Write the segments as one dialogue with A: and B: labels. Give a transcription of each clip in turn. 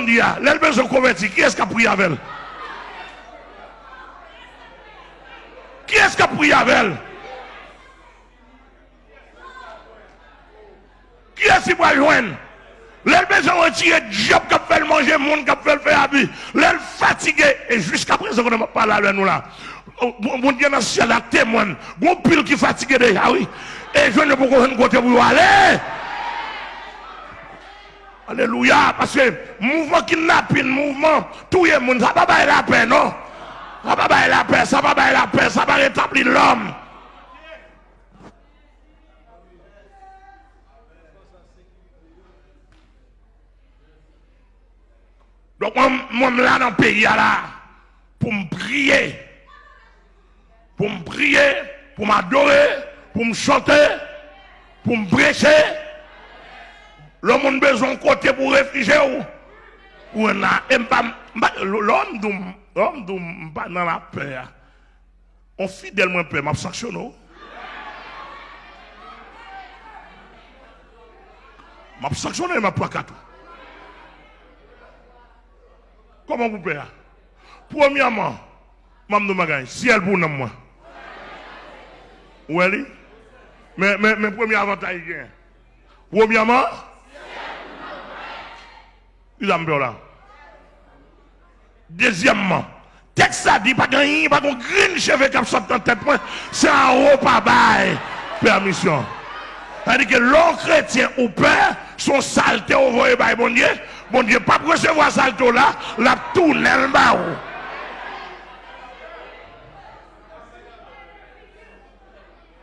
A: bandi a, lèl bezon konverti, ki eska pri avèl? Ki eska pri avèl? Ki eski pri avèl? Lèl bezon retire job kap fèl manje moun, kap fèl fè avi, lèl fatige, e jiska prezon konen pa la lè nou la. Moun diye nan sè la temwen, goun pil ki fatige de, a wè, e jwen de pou kon kote pou wale, e! Alléluia. Parce que mouvement kidnapping, mouvement, tout le monde, ça va pas la paix, non? Ça va pas la paix, ça va pas la paix, ça va rétablir l'homme. Donc, moi, moi, là dans le pays, pour me prier, pour me prier, pour m'adorer, pour me chanter, pour me prêcher. L'homme a besoin de côté pour réfugier ou? Ou l'homme l'homme pas dans la paix. On fidèlement paix, m'a sanctionné. M'a sanctionné, m'a pas Comment vous payez Premièrement, Mme Magaï, si elle pour moi. Oui, mais, mais, mais premier avantage, Premièrement, a là. Deuxièmement, texte ça dit pas gagner, pas de green cheveux qui sorti dans tête, c'est un haut pas bail permission. C'est-à-dire que l'homme chrétien ou père, son saleté au voie par bon Dieu, bon Dieu, pas pour recevoir saleté là, la tourne le bas.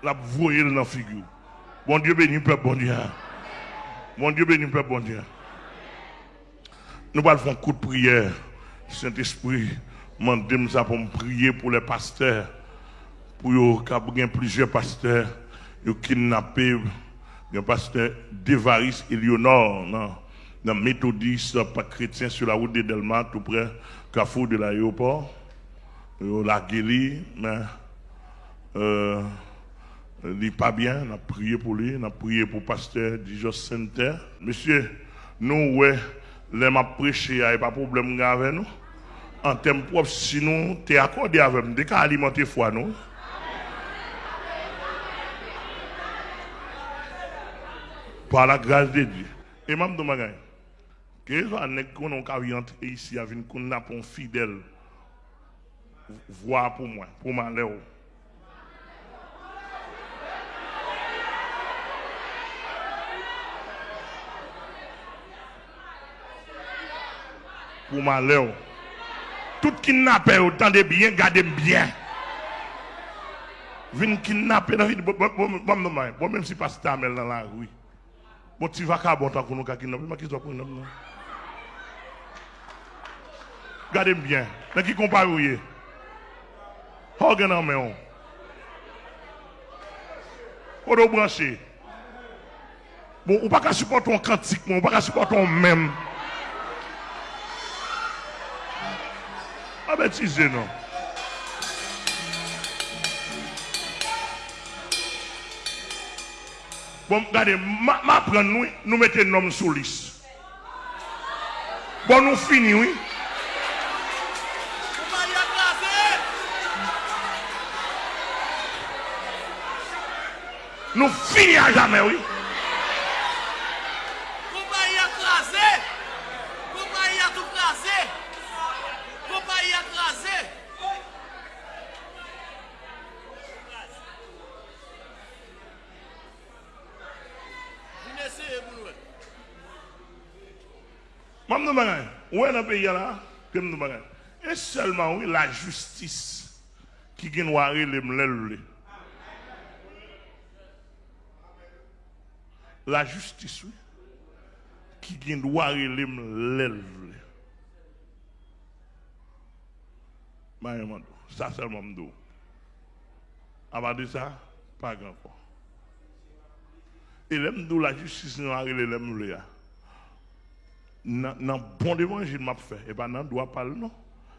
A: La voyer dans la figure. Bon Dieu béni peuple, bon Dieu. Bon Dieu béni peuple, bon Dieu. Nous allons faire un coup de prière. Saint-Esprit, demandez ça pour prier pour les pasteurs. Pour qu'il y plusieurs pasteurs qui ont kidnappé le pasteur Devaris Eleonore, non, dans méthodiste, pas chrétien sur la route de Delma, tout près Carrefour de l'aéroport. La guéri, mais euh, il n'est pas bien, on a prié pour lui, on a prié pour le pasteur Dijon Center. Monsieur, nous, ouais, les m'a prêché, il n'y a pas de problème avec nous. En termes propres, si nous, tu es accordé avec nous, dès alimenter foi, nous. Par la grâce de Dieu. Et même de que ici, avec qu'on a un fidèle, voir pour moi, pour ma Pour ma léo. Tout kidnappé, autant de bien, gardez bien. Vin kidnapper dans la vie, bon, même si pas ta dans la rue. Bon, tu vas qu'à bon temps qu'on nous kidnapper, mais qui doit prendre Gardez bien. Dans qui compare vous Regardez en main. Pour brancher. Bon, ou pas qu'à supporter un cantique, pas qu'à supporter un même. A betize nou. Bon, gade, ma, ma pren nou, nou mette nom sou lis. Bon, nou fini, oui. Nou fini a jamen, oui. Où est le pays là? Et seulement, oui, la justice qui vient voir les mlèles. La justice, oui, qui vient voir les mlèles. Ça seulement m'dou. Avant de ça, pas grand chose. Et l'aime la justice a les mlèles dans bon évangile m'a fait et pas dans doit parler non?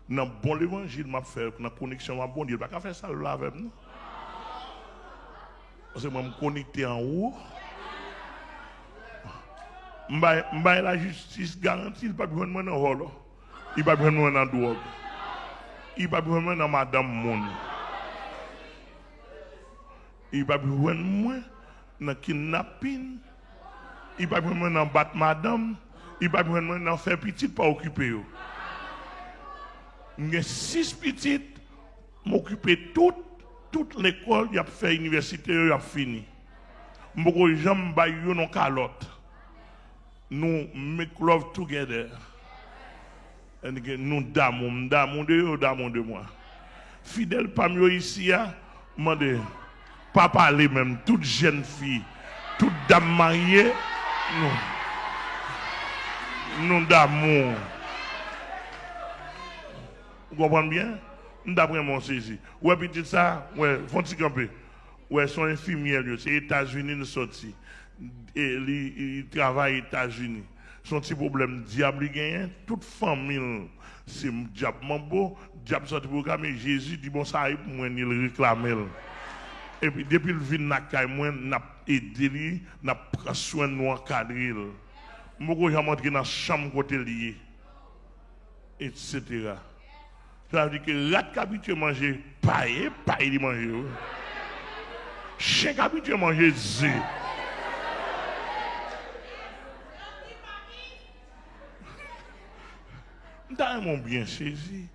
A: Dans bon évangile m'a fait dans connexion m'a bon Dieu pas faire ça là avec nous parce que moi me en haut M'baye la justice garantie, il pas besoin de moi dans le Il pas besoin de moi dans drogue. Il pas besoin de moi dans madame monde. Il pas besoin de moi dans kidnapping. Il pas besoin de moi dans battre madame. Il pas besoin de moi dans faire petit pour occuper. J'ai six petites, m'occuper toute, toute l'école, il a fait université, il a fini. Je jamais bailler non calotte. Nous make love together. Et nous d'amour, d'amour de eux, d'amour de moi. Fidèle parmi ici, demandez, pas parler même, toute jeune fille, toute dame mariée, nous, nous d'amour. Vous comprenez bien? D'après mon saisi. Ouais, petit ça, ouais, font-ils camper? Ouais, son infirmière, c'est États-Unis, nous sortis. Et il travaille aux États-Unis. Son petit problème, diable, gagne. Toute famille, c'est diable, beau, diable sorti pour mais Jésus dit, bon, ça, pour moi, il réclame. Et puis, depuis le vin, n'a moi, n'a aidé, pris soin de nous encadrer. Moi, j'ai montré dans la chambre côté. Etc. Ça veut dire que rat qui habitué manger paille, paille de manger. Chien qui manger zé. Mon bien saisi,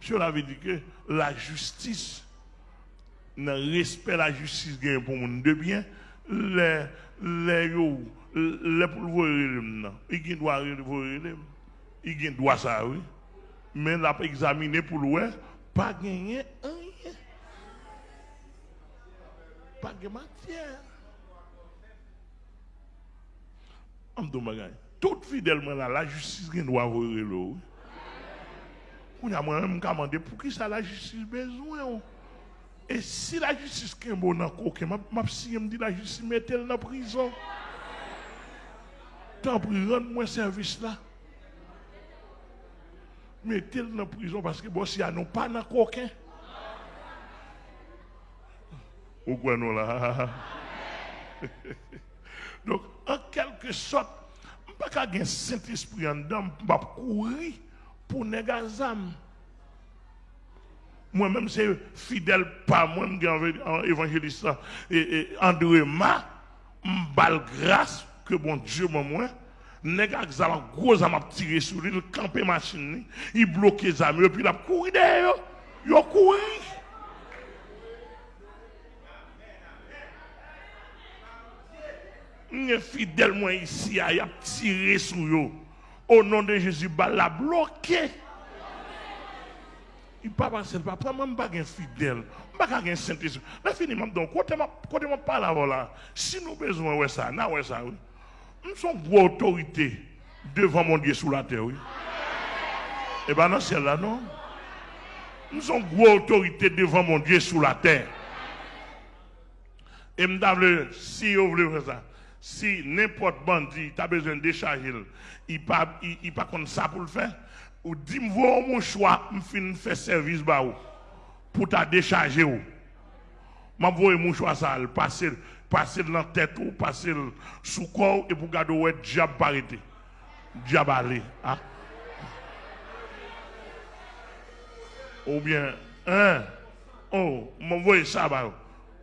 A: cela veut dire que la justice, le respect de la justice pour le monde de bien, le yo, le pou vore lèm nan. I gen dwa vore lèm. I gen dwa sa wè. Men la pe examine pou lwè, pa genye anye. Pa genye matyè. Amdou magay. Tout fidèl mwen la, la justice gen dwa vore lò wè. Ou nyaman mwen mkamande pou ki sa la justice bezwen wè. Et si la justice est bonne dans coquin, m'a si me dit la justice mettez-le dans prison. Tant pour rendre moi service là mettez-le dans prison parce que bon, si a non pas dans coquin. Ou quoi nous là? Donc, en quelque sorte, je ne pas un Saint-Esprit en dedans, vais courir pour négazam. Moi-même, c'est fidèle pas moi, je suis évangéliste André Ma, je grâce que bon Dieu moi nèg ak gros zam tiré sur lui, campé machine, il bloqué zam et puis il a couru derrière, a couru. est fidèle moi ici, il a tiré sur eux. Au nom de Jésus, il a bloqué. Il pas passer le papa, même pas un fidèle, pas un Saint-Esprit. Là fini même donc côté parle là. Si nous besoin ouais ça, na ouais ça oui. Nous sommes gros autorité devant mon Dieu sous la terre, oui. Et eh bien, dans celle-là, non. Nous sommes gros autorité devant mon Dieu sous la terre. Et me si vous voulez faire ça, si n'importe bandit a besoin de décharger, il pas, il, pas comme ça pour le faire, ou dis-moi mon choix, je faire service pour ta décharger. Je vais mon choix ça, passer passer dans tête ou passer sous corps et pour garder ouais diable parité. Diable aller. Hein? Ou bien, hein? Oh, m'envoie ça, bah.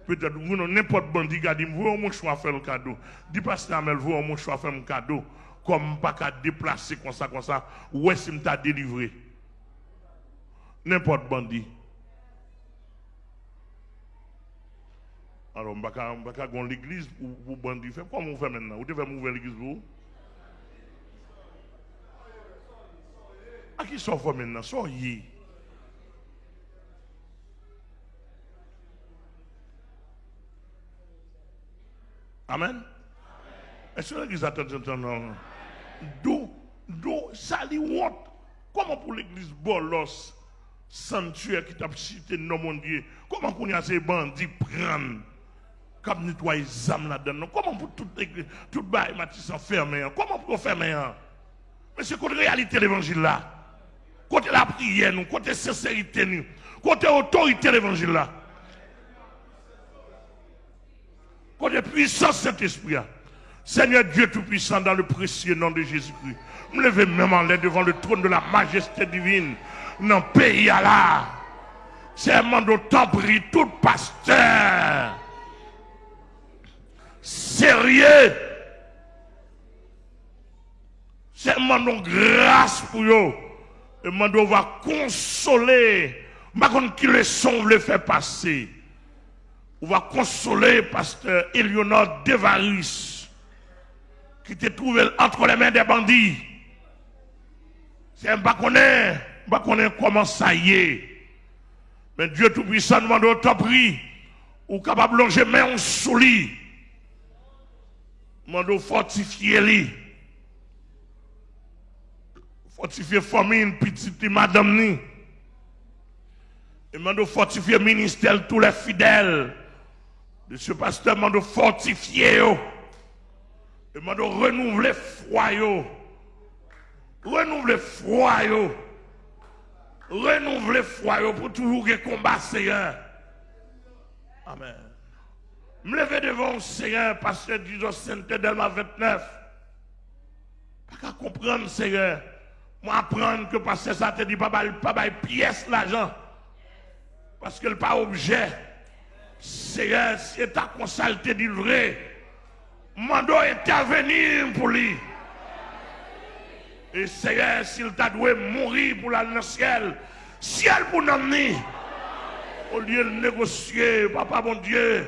A: Peut-être, vous n'importe bandit dit, vous mon choix faire le cadeau. Dis pas ça, mais vous mon choix faire un cadeau. Comme pas qu'à déplacer comme ça, comme ça. Ouais, si m't'a délivré? N'importe bandit. Alors, ne vais pas l'église pour bandit. Comment on fait maintenant? Vous devez ouvrir l'église vous? À qui sort maintenant? Soyez. Amen? Est-ce que l'église attend non? D'où, d'où, ça lui honte. Comment pour l'église bolos, sanctuaire qui t'a cité non mon Dieu, comment qu'on y a ces bandits prendre comme nettoyer les âmes là-dedans? Comment pour tout, tout bail Matisse hein? Comment pour fermer? Mais c'est côté réalité de l'évangile là. Côté la prière, nous, côté sincérité, nous, côté autorité de l'évangile là. Côté puissance Saint-Esprit. Seigneur Dieu Tout-Puissant, dans le précieux nom de Jésus-Christ, me levez même en l'air devant le trône de la majesté divine, dans le pays à là. C'est mandat pris tout pasteur. Sérieux. C'est un mandat grâce pour eux. Le mandat va consoler. Par contre, qui le son le fait passer. On va consoler pasteur Eleonore Devaris, qui était trouvé entre les mains des bandits. C'est un baconnet, baconnet comment ça y est? Mais Dieu Tout-Puissant demande au temps pris, ou capable de longer main sous lit. Demande fortifier lui. Fortifier famille, petite madame ni. Et demande fortifier ministère tous les fidèles. Ce pasteur demande fortifier. Demande renouveler foi. Renouveler foi. Renouveler foi pour toujours combat Seigneur. Amen. Me lever devant le Seigneur, pasteur Dijon Sainte Delma 29. Pas qu'à comprendre, Seigneur. Moi, apprendre que pasteur ça te dit pas pas pièce l'argent. Parce que le pas objet. Seigneur, si ta consalté dit vrai, mando intervenir pour lui. Et Seigneur, s'il t'a doué mourir pour la le ciel, ciel pour nous au lieu de négocier, papa mon Dieu,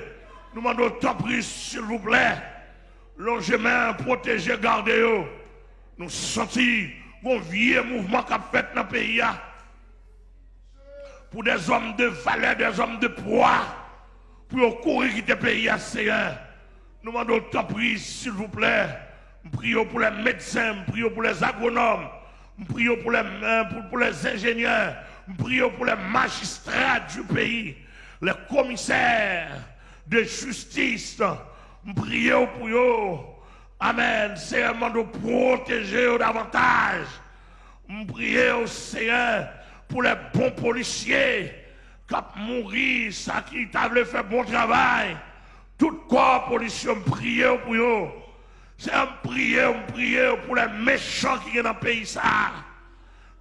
A: nous demandons tant pris, s'il vous plaît, longez main, protégez, gardez-vous. Nous sentons un vieux mouvement qui a fait dans le pays. Pour des hommes de valeur, des hommes de poids, pour courir quitter le pays, Seigneur. Nous demandons tant pris, s'il vous plaît. Prions pour les médecins, prions pour les agronomes, prions pour les, pour, pour les ingénieurs, prions pour les magistrats du pays, les commissaires de justice. Prions pour eux. Amen. Seigneur, de protéger davantage. Prions, Seigneur, pour les bons policiers qui ont mouru, qui fait bon travail. Tout corps policier, prions pour eux. C'est un prière, un prière pour les méchants qui sont dans le pays. Ça.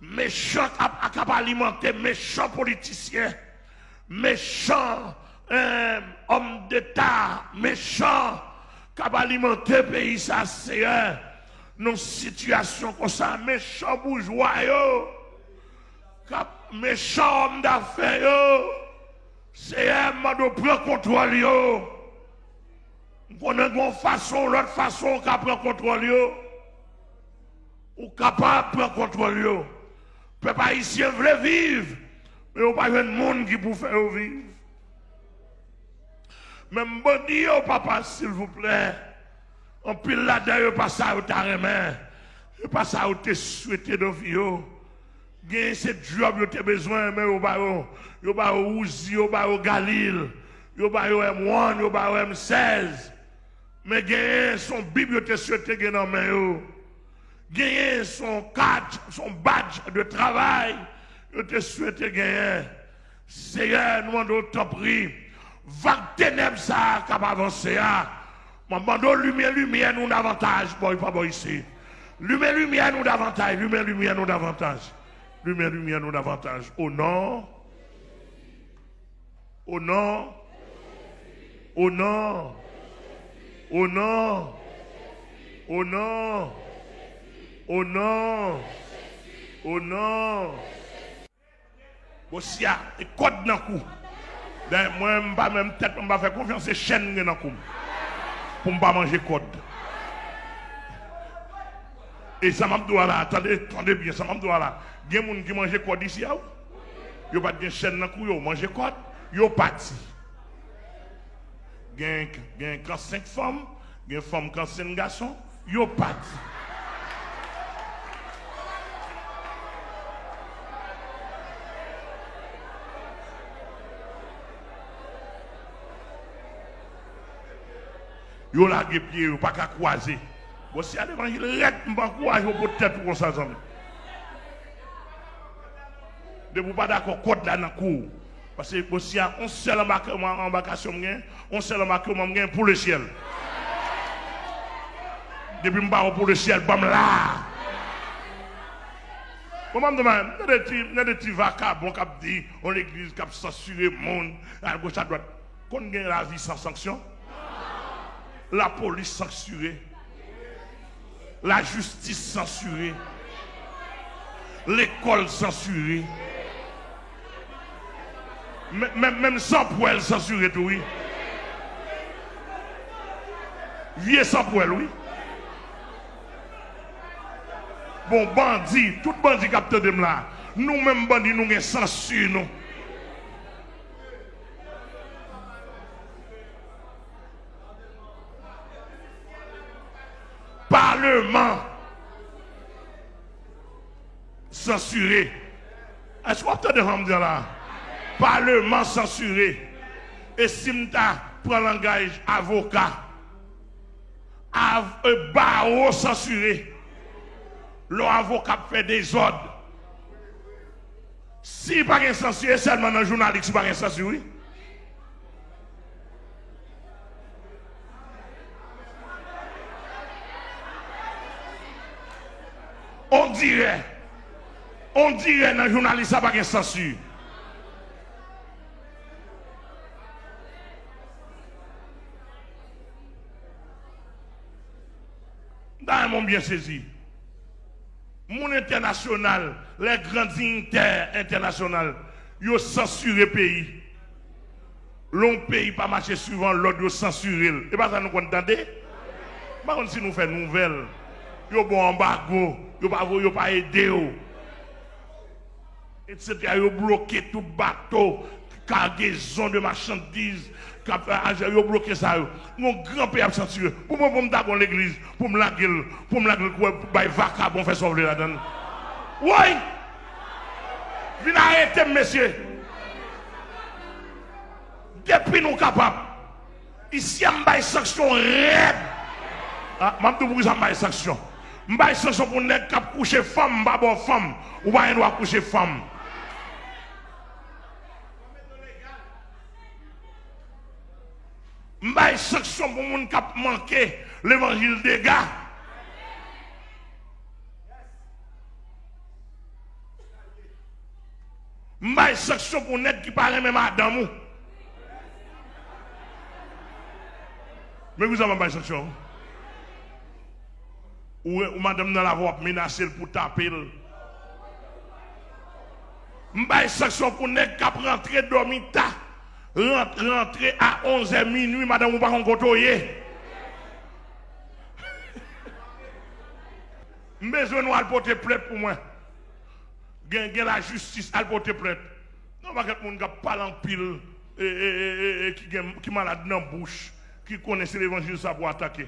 A: Méchants qui alimenter, méchants politiciens, méchants euh, hommes d'État, méchants qui alimenter le pays. Ça, c'est une situation comme ça. Méchants bourgeois, méchants hommes d'affaires, c'est un mode de prendre contrôle. Yo. On a une façon, l'autre façon qu'à prendre contrôle, ou capable de prendre contrôle. Le peuple haïtien veut vivre, mais il n'y a pas de monde qui peut faire vivre. Même bon Dieu, papa, s'il vous plaît, en pile là-dedans, pas ça au tarement, pas ça au te souhaité de vie. Gagne ce job, vous avez besoin, mais vous avez pas Ouzi, vous avez Galil, vous avez M1, vous avez M16. Mais gagner son Bible te souhaité dans main Gagner son cadre, son badge de travail, je te souhaité gagner. Seigneur, nous demandons t'en prie. Va ténèbres ça qui va avancer. Nous demandons lumière, lumière, nous davantage. Bon, pas ici. Lumière, lumière, nous davantage. Lumière, lumière, nous davantage. Lumière, lumière, nous davantage. Au nom. Au nom. Au nom. Au nom. Au nom. Au nom. Au nom. Bosia, et code dans le cou. Ben, moi, je ne pas même tête, je vais faire confiance chaîne dans le cou. Pour ne pas manger code. Et ça m'a là, attendez, attendez bien, ça m'a là. Il y a des gens qui mangent code ici. Il n'y a pas de chaîne dans le cou, ils mangent code. Ils sont partis gen, gen kansen fom, gen fom kansen gason, yo pat. Yo lage piye yo, pa ka kwaze. Bo si al evanjil ret mba kwaze yo pou tèt pou kon sa zanmè. De pou pa da kon kod la nan kou. Parce que aussi, on seul embarcation, on seul embarquement pour le ciel. Depuis que pour le ciel, bam là. Comment me demande, il y a des petits vacabons on l'église qui a censuré le monde, à gauche, à droite. Qu'on gagne la vie sans sanction? La police censurée. La justice censurée. L'école censurée. Même, sans poêle censuré tout, oui. Vieux sans poêle, oui. Bon, bandit, tout bandit capteur de là. Nous-mêmes, bandits, nous avons censure, nous. Parlement censuré. Est-ce que vous entendez là? Parlement censuré. Et si je prends langage avocat, av barreau censuré, l'avocat fait des ordres. Si pas un censuré, seulement un journaliste, pas un censuré. On dirait, on dirait dans le journaliste, pas un censure. Dans mon bien saisi. Mon international, les grands dignitaires internationaux, ils ont censuré le pays. L'un pays pas marché suivant l'autre, ils. Et pas ça nous entendez? Par contre, si nous faisons nouvelle, ils ont bon embargo, ils n'ont pas aidé. Etc. Ils ont bloqué tout bateau, cargaison de marchandises, ils ont bloqué ça. Mon grand père a censuré. Pour moi, pour me dans l'église, pour me laguer, pour me laguer, pour me vaca, pour faire sauver là-dedans. Oui! Venez arrêter, monsieur. Depuis nous capables. Ici, on une sanction raide. Ah, je vais vous dire une sanction. Une sanction pour ne pas coucher femme, pas femme. Ou pas coucher femme. Mbaye sanction pour gens qui ont manqué l'évangile des gars. Mbaye sanction pour net qui parle même à. Mais vous avez une sanction. Ou, madame dans la voie menacée pour taper. Mbaye sanction pour net qui a rentré dormir rentrer à 11h minuit, madame, vous pas côtoyer. Besoin nous porter plainte pour moi. Gain la justice à. Non, pas quelqu'un qui parle en pile et, qui qui malade dans la bouche, qui connaît l'évangile ça pour attaquer.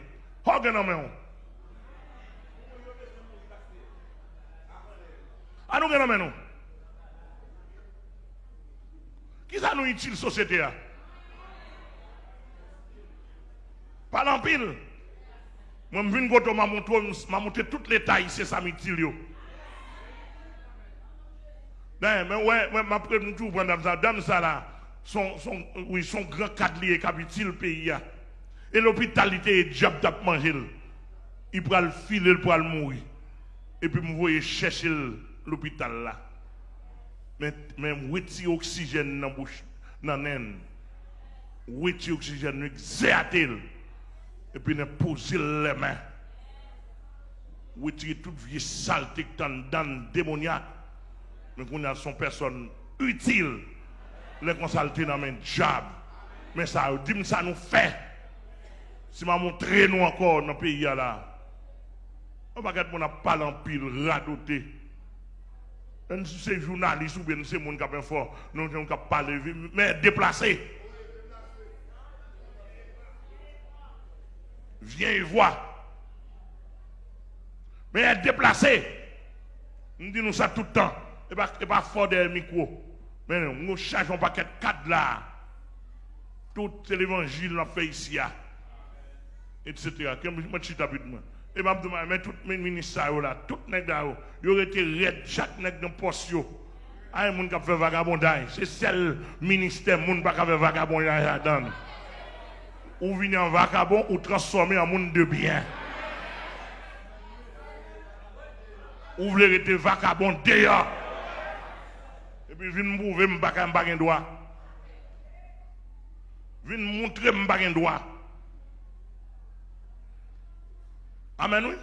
A: Qui ça nous utile société Pas l'empile. Moi, je viens de m'a montré toutes les tailles, c'est ça m'utile. Ben, mais ouais, ouais, m'a pris tout prendre ça. Dame ça là, son, son, oui, son grand cadre qui utile le pays. Et l'hôpitalité est diable d'ap manger. Il prend le filer pour le mourir. Et puis, vous voyez chercher l'hôpital là mais même retirer oxygène dans la bouche, dans naine. Retirer oxygène, exerter. Et puis ne poser les mains. Retirer toute vieille saleté qui dans démoniaque. Mais qu'on a son personne utile. Les consulter dans le job. Mais ça, dit ça nous fait. Si je montre nous encore dans le pays là, on va regarder mon parler en pile, radoté c'est journaliste ou bien c'est monde qui a fort, nous avons parler, mais déplacé. Viens et vois. Mais être déplacé. Nous disons ça tout le temps. Et pas, et pas fort des micros. Mais nous changeons pas de cadre là. Tout l'évangile qu'on fait ici. Etc. Qu'est-ce que et mais tous mes ministres là, tout auraient été raides, chaque nègre dans poste. Ah, les gens qui fait vagabondage, c'est seul ministère qui ne faire vagabondage là-dedans. Ou venir en vagabond ou transformer en monde de bien. Ou voulez rester vagabond d'ailleurs. Et puis, viens me prouver que je n'ai pas droit. Viens me montrer que je n'ai pas. Amen, oui?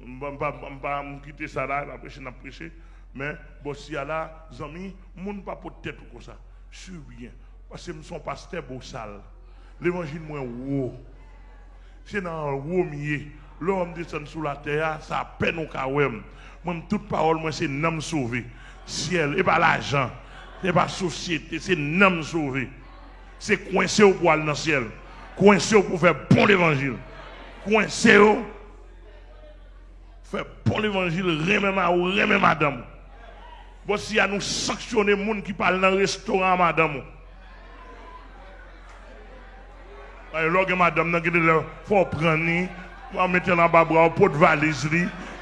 A: Je ne pas quitter ça là, la prêcher, la prêcher. Mais, bon, si là, amis, je ne pas pour tête comme ça. Je suis bien. Parce que je suis pasteur beau sale. L'évangile, moi, wow. C'est dans le haut milieu. L'homme descend sous la terre, ça peine au kawem. Moi, toute parole, moi, c'est nom sauvé. Ciel, et pas l'argent, et pas société, c'est nom sauvé. C'est coincé au poil dans le ciel. Coincé pour faire bon l'évangile. Coincé faire bon l'évangile, remet ma ou remet madame. Si a nous sanctionner les gens qui parlent dans le restaurant, madame. Alors, madame, il faut prendre, faut mettre dans le bras, pot de valise,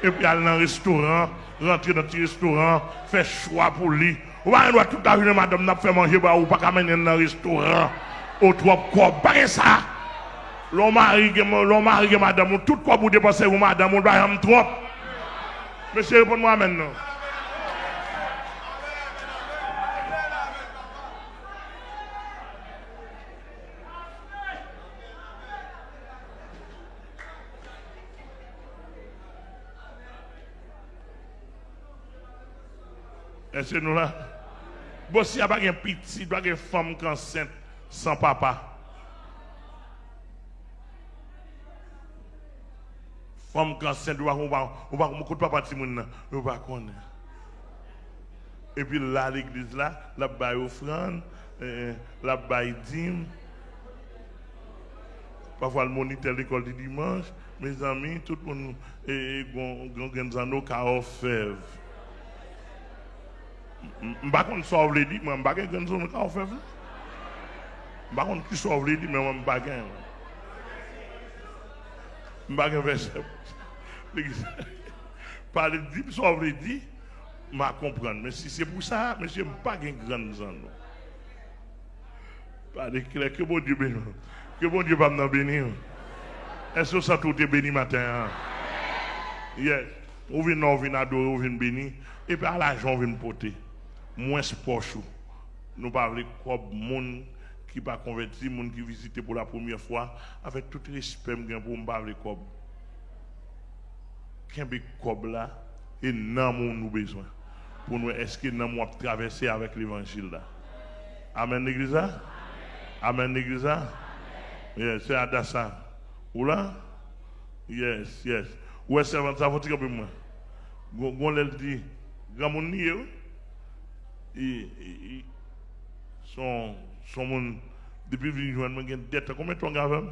A: et puis aller dans le restaurant, rentrer dans le restaurant, faire choix pour lui. Ou doit tout à madame, n'a fait manger, ou pas mener dans le restaurant, au trois corps, pas ça. L'homme mari, l'homme mari, madame, tout quoi pour dépenser, ou madame, on doit y trop. Monsieur, répondez-moi maintenant. Est-ce que nous là? N'y a pas un petit, avoir une femme enceinte sans papa. Femme enceinte, on va on va on papa Timoun, on va connaître. Et puis là, l'église là, la baille offrande, la baille dîme. Parfois le moniteur l'école du dimanche, mes amis, tout le monde, et, et, et, et, Mba kon sov le di, mwen bagen gen zon ka ou fev. Mba kon ki sov le di, mwen bagen. Mbagen vesep. Pale di, sov le di, mba kompren. Men si se pou sa, men se mbagen gen zon. Pale kile, ke bon di beni. Ke bon di bam nan beni. Eso sa tout te beni maten. Yes. Ou vin nou vin adore, ou vin beni. E pe ala jon vin pote. moins poche. Nous parlons comme monde qui pas converti, monde qui visite pour la première fois, avec tout respect pour me comme. Qu'un cob là, et non nous besoin? Pour nous, est-ce que nous avons traversé avec l'évangile là? Amen, l'église Amen, l'église Yes, c'est Adassa. Ou là? Yes, yes. Ouais, c'est ça, faut dire moi? Gon l'a dit, grand monde son, son monde, depuis que je joindre, j'ai dette. Combien de temps avez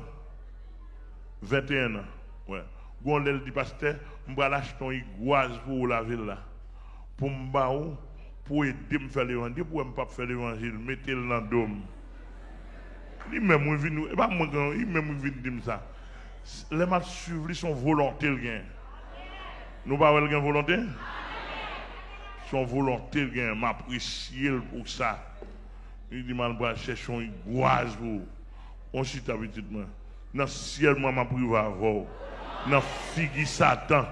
A: 21 ans. Ouais. Gon l'el dit pasteur, m'ba l'acheter une iguase pour la ville là. Pour m'ba pour aider me faire l'évangile, pour me pas faire l'évangile, mettez-le dans le dôme. Il même vient, et pas moi il même vient dire ça. Les matchs suivre son volonté le gain. Nous pas le gain volonté son volonté, m'apprécier pour ça. Il dit, man, va chercher une goise pour. On chute habitude, Dans le ciel, moi, m'a privé avant. Dans figue Satan.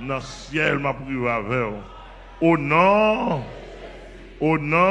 A: Dans le ciel, m'a privé avant. Au nom, au nom,